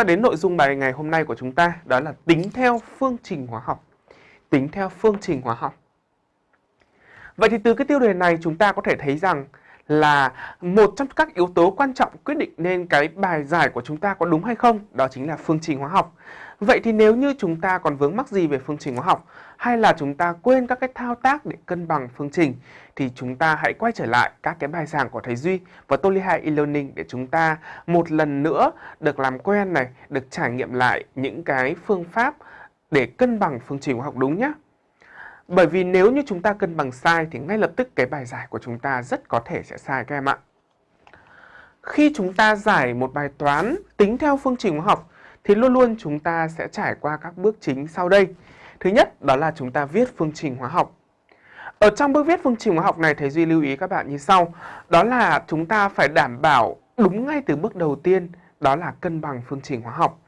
ta đến nội dung bài ngày hôm nay của chúng ta, đó là tính theo phương trình hóa học. Tính theo phương trình hóa học. Vậy thì từ cái tiêu đề này chúng ta có thể thấy rằng là một trong các yếu tố quan trọng quyết định nên cái bài giải của chúng ta có đúng hay không, đó chính là phương trình hóa học. Vậy thì nếu như chúng ta còn vướng mắc gì về phương trình hóa học hay là chúng ta quên các cái thao tác để cân bằng phương trình thì chúng ta hãy quay trở lại các cái bài giảng của thầy Duy và Tolihai e-learning để chúng ta một lần nữa được làm quen này, được trải nghiệm lại những cái phương pháp để cân bằng phương trình hóa học đúng nhé. Bởi vì nếu như chúng ta cân bằng sai thì ngay lập tức cái bài giải của chúng ta rất có thể sẽ sai các em ạ. Khi chúng ta giải một bài toán tính theo phương trình hóa học thì luôn luôn chúng ta sẽ trải qua các bước chính sau đây. Thứ nhất, đó là chúng ta viết phương trình hóa học. Ở trong bước viết phương trình hóa học này, thầy Duy lưu ý các bạn như sau. Đó là chúng ta phải đảm bảo đúng ngay từ bước đầu tiên, đó là cân bằng phương trình hóa học.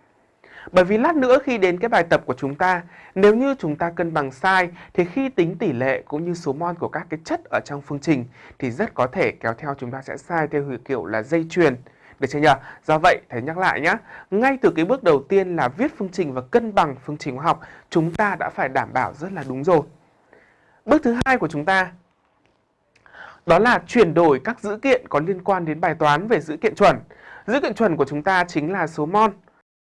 Bởi vì lát nữa khi đến cái bài tập của chúng ta, nếu như chúng ta cân bằng sai thì khi tính tỷ lệ cũng như số mol của các cái chất ở trong phương trình thì rất có thể kéo theo chúng ta sẽ sai theo kiểu là dây chuyền. Được chưa nhỉ? Do vậy, thầy nhắc lại nhé. Ngay từ cái bước đầu tiên là viết phương trình và cân bằng phương trình hóa học, chúng ta đã phải đảm bảo rất là đúng rồi. Bước thứ hai của chúng ta đó là chuyển đổi các dữ kiện có liên quan đến bài toán về dữ kiện chuẩn. Dữ kiện chuẩn của chúng ta chính là số mol.